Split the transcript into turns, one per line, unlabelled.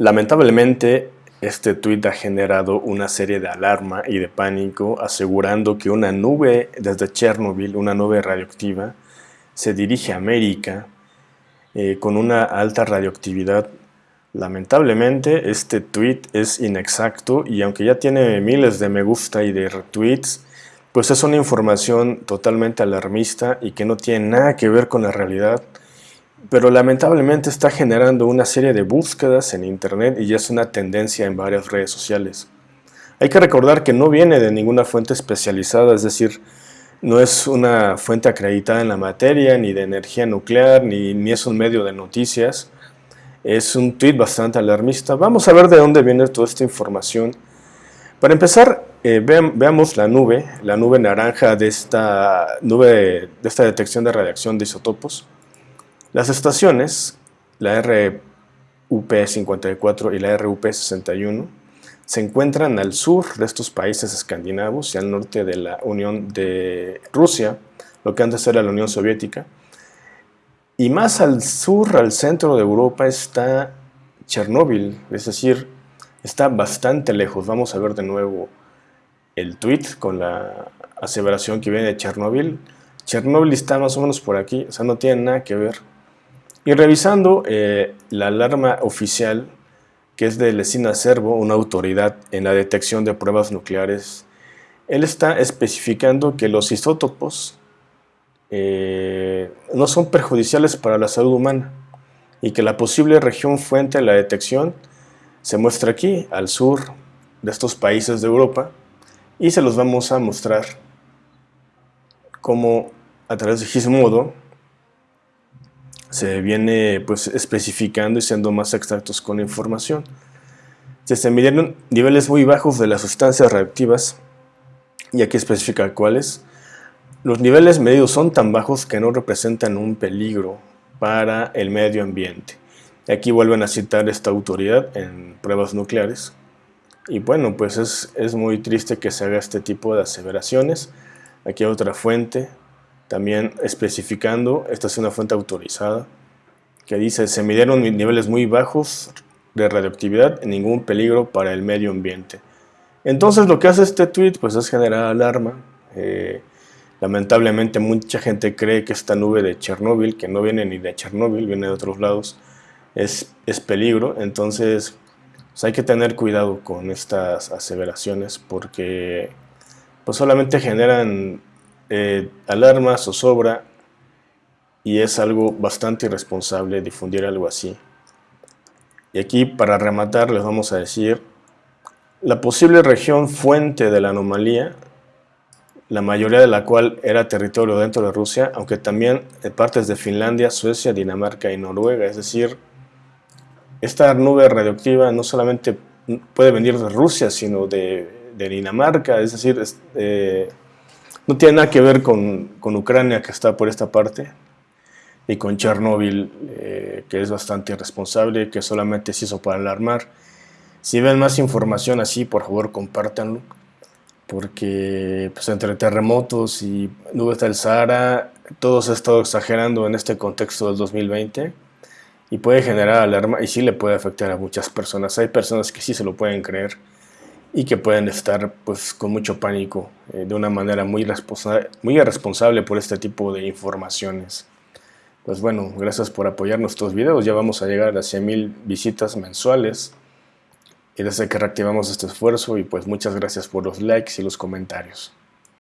Lamentablemente, este tuit ha generado una serie de alarma y de pánico asegurando que una nube desde Chernobyl, una nube radioactiva, se dirige a América eh, con una alta radioactividad. Lamentablemente este tweet es inexacto y aunque ya tiene miles de me gusta y de retweets, pues es una información totalmente alarmista y que no tiene nada que ver con la realidad pero lamentablemente está generando una serie de búsquedas en internet y ya es una tendencia en varias redes sociales. Hay que recordar que no viene de ninguna fuente especializada, es decir, no es una fuente acreditada en la materia, ni de energía nuclear, ni, ni es un medio de noticias. Es un tweet bastante alarmista. Vamos a ver de dónde viene toda esta información. Para empezar, eh, veamos la nube, la nube naranja de esta, nube, de esta detección de radiación de isótopos. Las estaciones, la RUP-54 y la RUP-61, se encuentran al sur de estos países escandinavos y al norte de la Unión de Rusia, lo que antes era la Unión Soviética. Y más al sur, al centro de Europa, está Chernóbil, es decir, está bastante lejos. Vamos a ver de nuevo el tweet con la aseveración que viene de Chernóbil. Chernóbil está más o menos por aquí, o sea, no tiene nada que ver y revisando eh, la alarma oficial, que es de Lesina Servo, una autoridad en la detección de pruebas nucleares, él está especificando que los isótopos eh, no son perjudiciales para la salud humana y que la posible región fuente de la detección se muestra aquí, al sur de estos países de Europa, y se los vamos a mostrar como a través de Gizmodo se viene pues especificando y siendo más exactos con la información. Se midieron niveles muy bajos de las sustancias reactivas y aquí especifica cuáles. Los niveles medios son tan bajos que no representan un peligro para el medio ambiente. Aquí vuelven a citar esta autoridad en pruebas nucleares. Y bueno, pues es, es muy triste que se haga este tipo de aseveraciones. Aquí hay otra fuente, también especificando, esta es una fuente autorizada, que dice, se midieron niveles muy bajos de radioactividad, ningún peligro para el medio ambiente. Entonces lo que hace este tweet pues es generar alarma. Eh, lamentablemente mucha gente cree que esta nube de Chernóbil, que no viene ni de Chernóbil, viene de otros lados, es, es peligro. Entonces pues, hay que tener cuidado con estas aseveraciones porque pues solamente generan eh, alarma, zozobra y es algo bastante irresponsable difundir algo así. Y aquí para rematar les vamos a decir la posible región fuente de la anomalía, la mayoría de la cual era territorio dentro de Rusia, aunque también partes de Finlandia, Suecia, Dinamarca y Noruega, es decir, esta nube radioactiva no solamente puede venir de Rusia, sino de, Dinamarca, es decir, eh, no tiene nada que ver con, Ucrania, que está por esta parte, y con Chernóbil, eh, que es bastante irresponsable, que solamente se hizo para alarmar. Si ven más información así, por favor, compártanlo, porque pues, entre terremotos y nubes del Sahara, todo se ha estado exagerando en este contexto del 2020 y puede generar alarma y sí le puede afectar a muchas personas. Hay personas que sí se lo pueden creer y que pueden estar pues con mucho pánico eh, de una manera muy, muy irresponsable por este tipo de informaciones. Pues bueno, gracias por apoyar nuestros videos, ya vamos a llegar a las 100.000 visitas mensuales y desde que reactivamos este esfuerzo y pues muchas gracias por los likes y los comentarios.